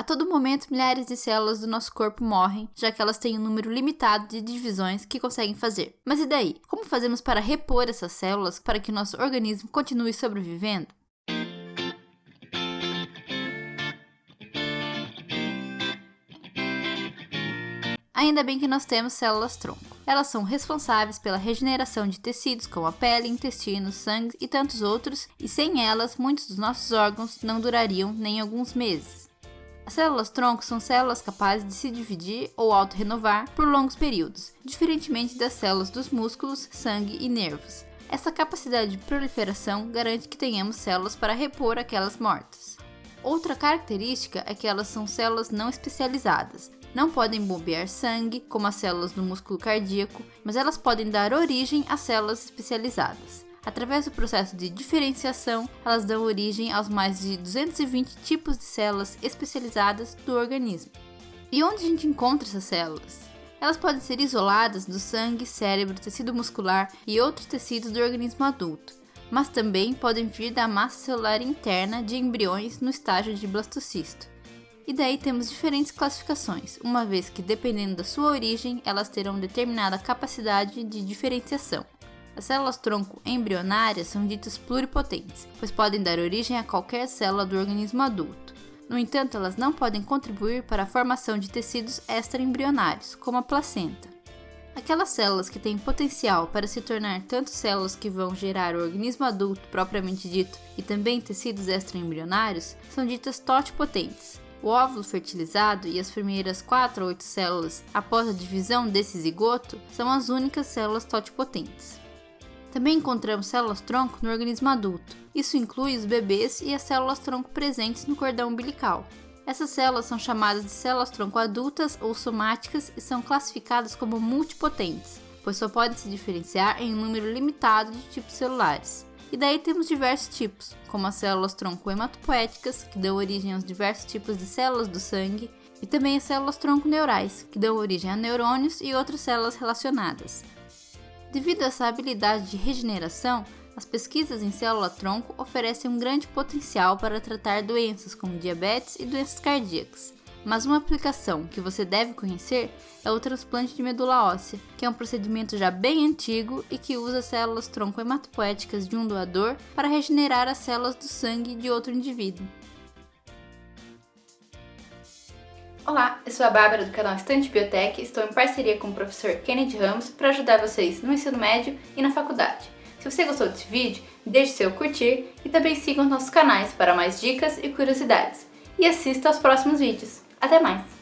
A todo momento, milhares de células do nosso corpo morrem, já que elas têm um número limitado de divisões que conseguem fazer. Mas e daí? Como fazemos para repor essas células para que nosso organismo continue sobrevivendo? Ainda bem que nós temos células-tronco. Elas são responsáveis pela regeneração de tecidos como a pele, intestinos, sangue e tantos outros, e sem elas, muitos dos nossos órgãos não durariam nem alguns meses. As células-tronco são células capazes de se dividir ou auto-renovar por longos períodos, diferentemente das células dos músculos, sangue e nervos. Essa capacidade de proliferação garante que tenhamos células para repor aquelas mortas. Outra característica é que elas são células não especializadas, não podem bombear sangue, como as células do músculo cardíaco, mas elas podem dar origem a células especializadas. Através do processo de diferenciação, elas dão origem aos mais de 220 tipos de células especializadas do organismo. E onde a gente encontra essas células? Elas podem ser isoladas do sangue, cérebro, tecido muscular e outros tecidos do organismo adulto, mas também podem vir da massa celular interna de embriões no estágio de blastocisto. E daí temos diferentes classificações, uma vez que dependendo da sua origem, elas terão determinada capacidade de diferenciação. As células-tronco embrionárias são ditas pluripotentes, pois podem dar origem a qualquer célula do organismo adulto. No entanto, elas não podem contribuir para a formação de tecidos extraembrionários, como a placenta. Aquelas células que têm potencial para se tornar tanto células que vão gerar o organismo adulto propriamente dito e também tecidos extraembrionários são ditas totipotentes. O óvulo fertilizado e as primeiras 4 ou 8 células após a divisão desse zigoto são as únicas células totipotentes. Também encontramos células-tronco no organismo adulto. Isso inclui os bebês e as células-tronco presentes no cordão umbilical. Essas células são chamadas de células-tronco adultas ou somáticas e são classificadas como multipotentes, pois só podem se diferenciar em um número limitado de tipos celulares. E daí temos diversos tipos, como as células tronco hematopoéticas, que dão origem aos diversos tipos de células do sangue, e também as células tronco neurais, que dão origem a neurônios e outras células relacionadas. Devido a essa habilidade de regeneração, as pesquisas em célula-tronco oferecem um grande potencial para tratar doenças como diabetes e doenças cardíacas. Mas uma aplicação que você deve conhecer é o transplante de medula óssea, que é um procedimento já bem antigo e que usa células tronco hematopoéticas de um doador para regenerar as células do sangue de outro indivíduo. Olá, eu sou a Bárbara do canal Estante Biotech e estou em parceria com o professor Kennedy Ramos para ajudar vocês no ensino médio e na faculdade. Se você gostou desse vídeo, deixe seu curtir e também siga os nossos canais para mais dicas e curiosidades. E assista aos próximos vídeos. Até mais!